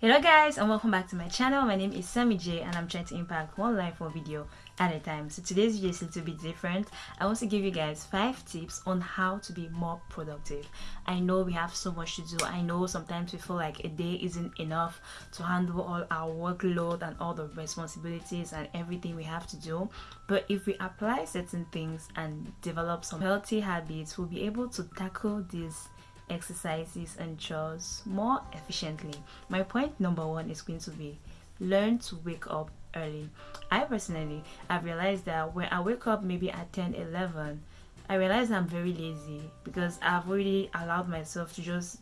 Hello guys and welcome back to my channel. My name is Sammy J and I'm trying to impact one life one video at a time. So today's video is a little bit different. I want to give you guys five tips on how to be more productive. I know we have so much to do. I know sometimes we feel like a day isn't enough to handle all our workload and all the responsibilities and everything we have to do. But if we apply certain things and develop some healthy habits, we'll be able to tackle these exercises and chores more efficiently. My point number one is going to be learn to wake up early. I personally have realized that when I wake up maybe at 10 11, I realize I'm very lazy because I've already allowed myself to just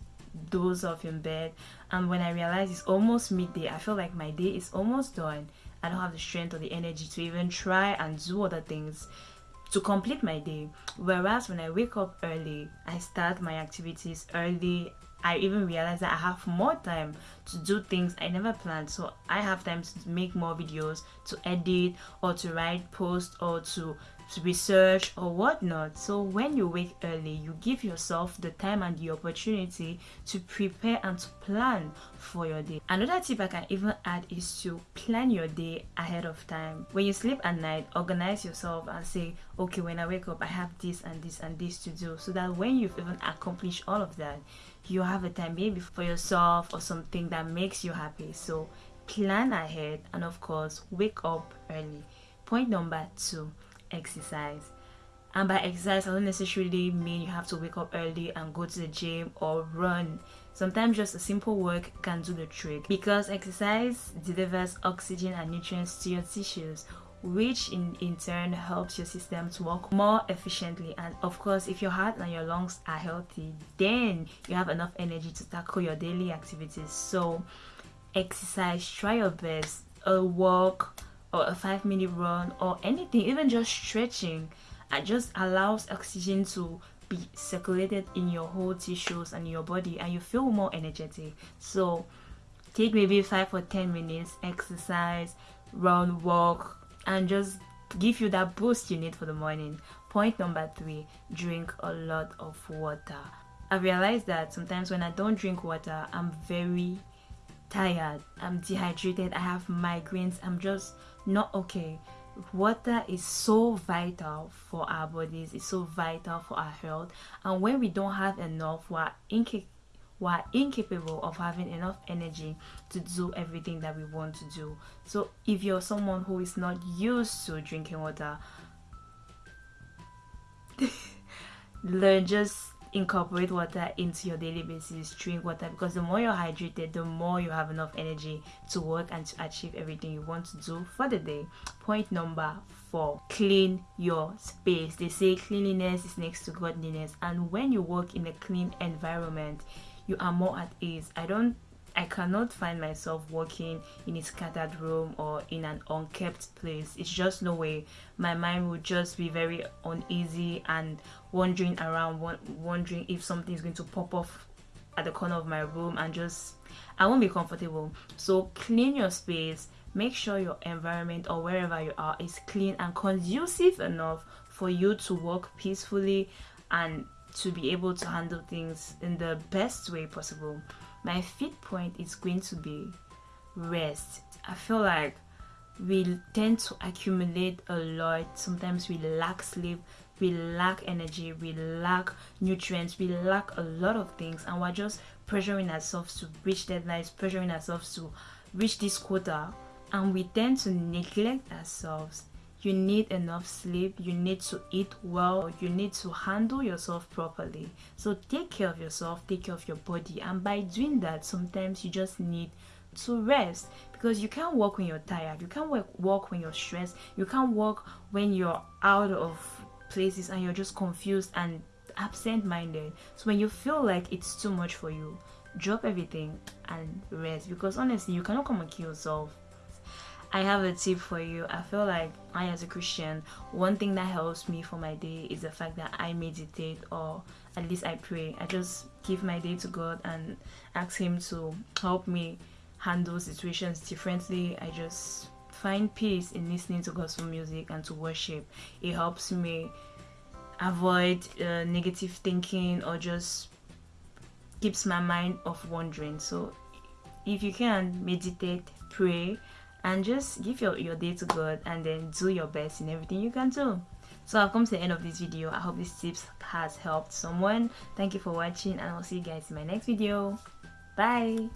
doze off in bed. And when I realize it's almost midday, I feel like my day is almost done. I don't have the strength or the energy to even try and do other things to complete my day. Whereas when I wake up early, I start my activities early. I even realize that I have more time to do things I never planned. So I have time to make more videos, to edit, or to write posts, or to to research or whatnot. So when you wake early, you give yourself the time and the opportunity to prepare and to plan for your day. Another tip I can even add is to plan your day ahead of time. When you sleep at night, organize yourself and say, okay, when I wake up, I have this and this and this to do. So that when you've even accomplished all of that, you have a time maybe for yourself or something that makes you happy. So plan ahead and of course, wake up early. Point number two exercise. And by exercise, I don't necessarily mean you have to wake up early and go to the gym or run. Sometimes just a simple work can do the trick because exercise delivers oxygen and nutrients to your tissues which in, in turn helps your system to work more efficiently and of course if your heart and your lungs are healthy then you have enough energy to tackle your daily activities so exercise try your best a walk or a five minute run or anything, even just stretching, it just allows oxygen to be circulated in your whole tissues and your body and you feel more energetic. So take maybe five or ten minutes, exercise, run, walk, and just give you that boost you need for the morning. Point number three, drink a lot of water. I realized that sometimes when I don't drink water, I'm very tired, I'm dehydrated, I have migraines, I'm just not okay. Water is so vital for our bodies, it's so vital for our health, and when we don't have enough, we're incapable we're incapable of having enough energy to do everything that we want to do. So, if you're someone who is not used to drinking water, learn just incorporate water into your daily basis drink water because the more you're hydrated the more you have enough energy to work and to achieve everything you want to do for the day. Point number four clean your space. They say cleanliness is next to godliness and when you work in a clean environment you are more at ease. I don't I cannot find myself working in a scattered room or in an unkept place. It's just no way. My mind would just be very uneasy and wandering around, wondering if something is going to pop off at the corner of my room and just I won't be comfortable. So clean your space. Make sure your environment or wherever you are is clean and conducive enough for you to work peacefully and to be able to handle things in the best way possible my fifth point is going to be rest. I feel like we tend to accumulate a lot. Sometimes we lack sleep, we lack energy, we lack nutrients, we lack a lot of things, and we're just pressuring ourselves to reach deadlines, pressuring ourselves to reach this quota, and we tend to neglect ourselves you need enough sleep. You need to eat well. You need to handle yourself properly. So take care of yourself. Take care of your body. And by doing that sometimes you just need to rest. Because you can't work when you're tired. You can't work, work when you're stressed. You can't work when you're out of places and you're just confused and absent-minded. So when you feel like it's too much for you drop everything and rest. Because honestly you cannot come and kill yourself I have a tip for you. I feel like I, as a Christian, one thing that helps me for my day is the fact that I meditate or at least I pray. I just give my day to God and ask Him to help me handle situations differently. I just find peace in listening to gospel music and to worship. It helps me avoid uh, negative thinking or just keeps my mind off wandering. So if you can meditate pray and just give your, your day to god and then do your best in everything you can do. So i've come to the end of this video. I hope these tips has helped someone. Thank you for watching and i'll see you guys in my next video. Bye